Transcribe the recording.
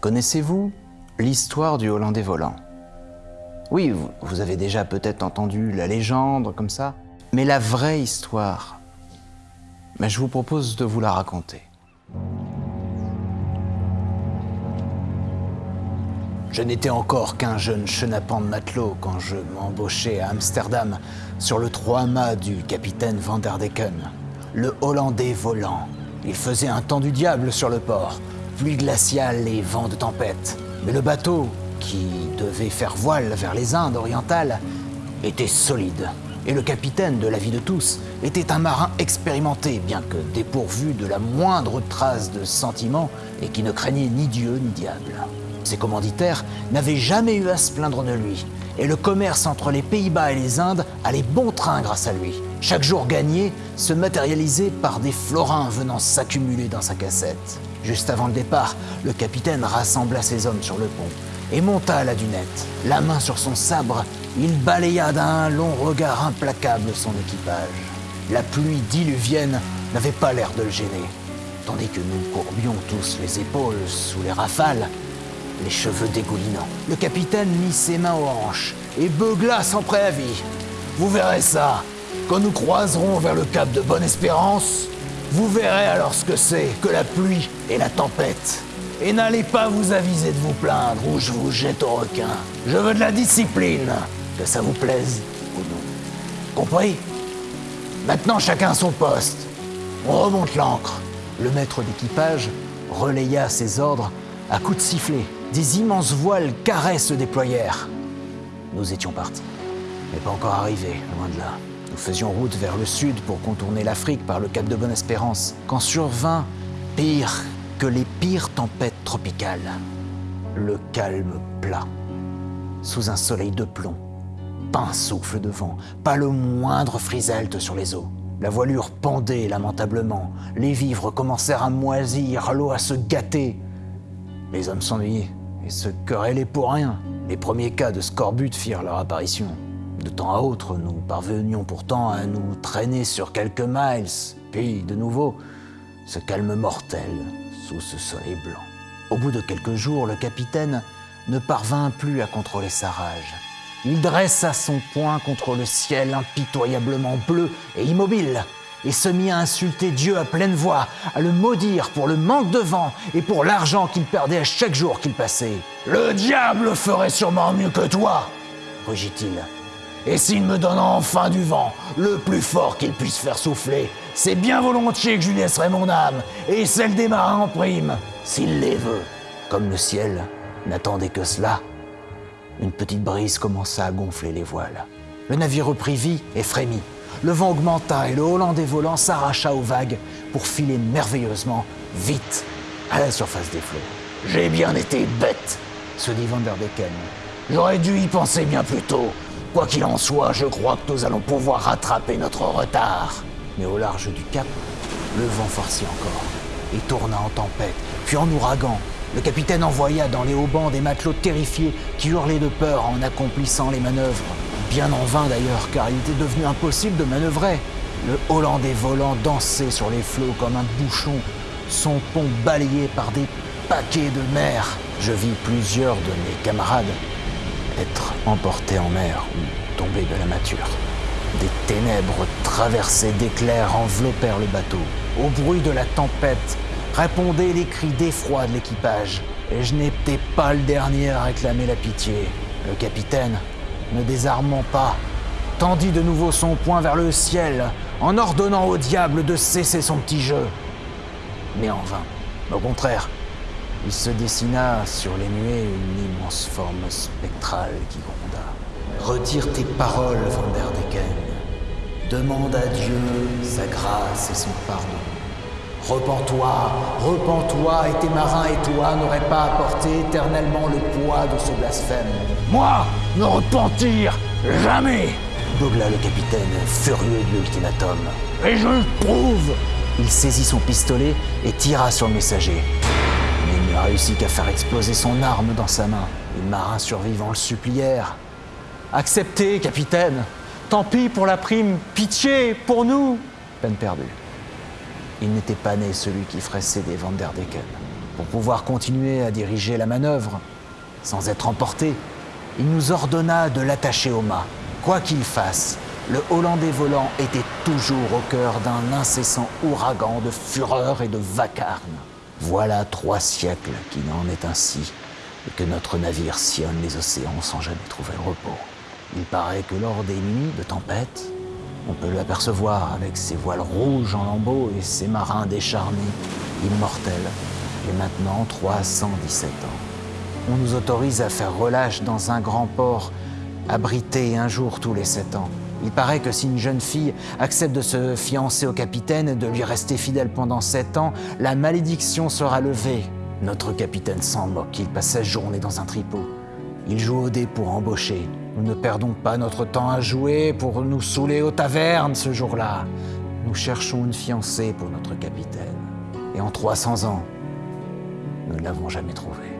Connaissez-vous l'histoire du Hollandais volant? Oui, vous, avez déjà peut-être entendu la légende comme ça, mais la vraie histoire, mais je vous propose de vous la raconter. Je n'étais encore qu'un jeune chenapan de matelot quand je m'embauchai à Amsterdam sur le trois-mâts du capitaine Van der Decken, le Hollandais volant. Il faisait un temps du diable sur le port, pluie glaciale et vent de tempête. Mais le bateau, qui devait faire voile vers les Indes orientales, était solide. Et le capitaine, de l'avis de tous, était un marin expérimenté, bien que dépourvu de la moindre trace de sentiment et qui ne craignait ni Dieu ni diable. Ses commanditaires n'avaient jamais eu à se plaindre de lui, et le commerce entre les Pays-Bas et les Indes allait bon train grâce à lui. Chaque jour gagné se matérialisait par des florins venant s'accumuler dans sa cassette. Juste avant le départ, le capitaine rassembla ses hommes sur le pont et monta à la dunette. La main sur son sabre, il balaya d'un long regard implacable son équipage. La pluie diluvienne n'avait pas l'air de le gêner, tandis que nous courbions tous les épaules sous les rafales les cheveux dégoulinants. Le capitaine mit ses mains aux hanches et beugla sans préavis. Vous verrez ça. Quand nous croiserons vers le cap de Bonne-Espérance, vous verrez alors ce que c'est que la pluie et la tempête. Et n'allez pas vous aviser de vous plaindre ou je vous jette au requin. Je veux de la discipline, que ça vous plaise ou non. Compris? Maintenant chacun son poste. On remonte l'ancre. Le maître d'équipage relaya ses ordres à coups de sifflet. Des immenses voiles carrés se déployèrent. Nous étions partis, mais pas encore arrivés, loin de là. Nous faisions route vers le sud pour contourner l'Afrique par le cap de Bonne-Espérance, quand survint pire que les pires tempêtes tropicales. Le calme plat, sous un soleil de plomb. Pas un souffle de vent, pas le moindre friselte sur les eaux. La voilure pendait lamentablement, les vivres commencèrent à moisir, l'eau à se gâter. Les hommes s'ennuyaient et se querellaient pour rien. Les premiers cas de scorbut firent leur apparition. De temps à autre, nous parvenions pourtant à nous traîner sur quelques miles, puis de nouveau, ce calme mortel sous ce soleil blanc. Au bout de quelques jours, le capitaine ne parvint plus à contrôler sa rage. Il dressa son poing contre le ciel impitoyablement bleu et immobile et se mit à insulter Dieu à pleine voix, à le maudire pour le manque de vent et pour l'argent qu'il perdait à chaque jour qu'il passait. Le diable ferait sûrement mieux que toi, rugit-il. Et s'il me donne enfin du vent, le plus fort qu'il puisse faire souffler, c'est bien volontiers que je lui laisserai mon âme et celle des marins en prime, s'il les veut. Comme le ciel n'attendait que cela, une petite brise commença à gonfler les voiles. Le navire reprit vie et frémit. Le vent augmenta et le Hollandais volant s'arracha aux vagues pour filer merveilleusement, vite, à la surface des flots. J'ai bien été bête, se dit Van der Decken. J'aurais dû y penser bien plus tôt. Quoi qu'il en soit, je crois que nous allons pouvoir rattraper notre retard. Mais au large du cap, le vent forcit encore et tourna en tempête, puis en ouragan. Le capitaine envoya dans les haubans des matelots terrifiés qui hurlaient de peur en accomplissant les manœuvres. Bien en vain d'ailleurs, car il était devenu impossible de manœuvrer. Le Hollandais volant dansait sur les flots comme un bouchon, son pont balayé par des paquets de mer. Je vis plusieurs de mes camarades être emportés en mer ou tomber de la mâture. Des ténèbres traversées d'éclairs enveloppèrent le bateau. Au bruit de la tempête répondaient les cris d'effroi de l'équipage. Et je n'étais pas le dernier à réclamer la pitié. Le capitaine, ne désarmant pas, tendit de nouveau son poing vers le ciel en ordonnant au diable de cesser son petit jeu. Mais en vain. Au contraire, il se dessina sur les nuées une immense forme spectrale qui gronda. Retire tes paroles, Van der Decken. Demande à Dieu sa grâce et son pardon. Repens-toi, repens-toi, et tes marins et toi n'auraient pas apporté éternellement le poids de ce blasphème. Moi, me repentir Jamais Douglas le capitaine, furieux de l'ultimatum. Et je le prouve Il saisit son pistolet et tira sur le messager. Qu'à faire exploser son arme dans sa main. Les marins survivants le supplièrent. Acceptez, capitaine Tant pis pour la prime, pitié pour nous Peine perdue. Il n'était pas né celui qui ferait céder Van der Decken. Pour pouvoir continuer à diriger la manœuvre, sans être emporté, il nous ordonna de l'attacher au mât. Quoi qu'il fasse, le Hollandais volant était toujours au cœur d'un incessant ouragan de fureur et de vacarme. Voilà trois siècles qu'il en est ainsi, et que notre navire sillonne les océans sans jamais trouver le repos. Il paraît que lors des nuits de tempête, on peut l'apercevoir avec ses voiles rouges en lambeaux et ses marins décharnés, immortels, et maintenant 317 ans. On nous autorise à faire relâche dans un grand port, abrité un jour tous les sept ans. Il paraît que si une jeune fille accepte de se fiancer au capitaine et de lui rester fidèle pendant sept ans, la malédiction sera levée. Notre capitaine s'en moque, il passe sa journée dans un tripot. Il joue au dé pour embaucher. Nous ne perdons pas notre temps à jouer pour nous saouler aux tavernes ce jour-là. Nous cherchons une fiancée pour notre capitaine. Et en 300 ans, nous ne l'avons jamais trouvée.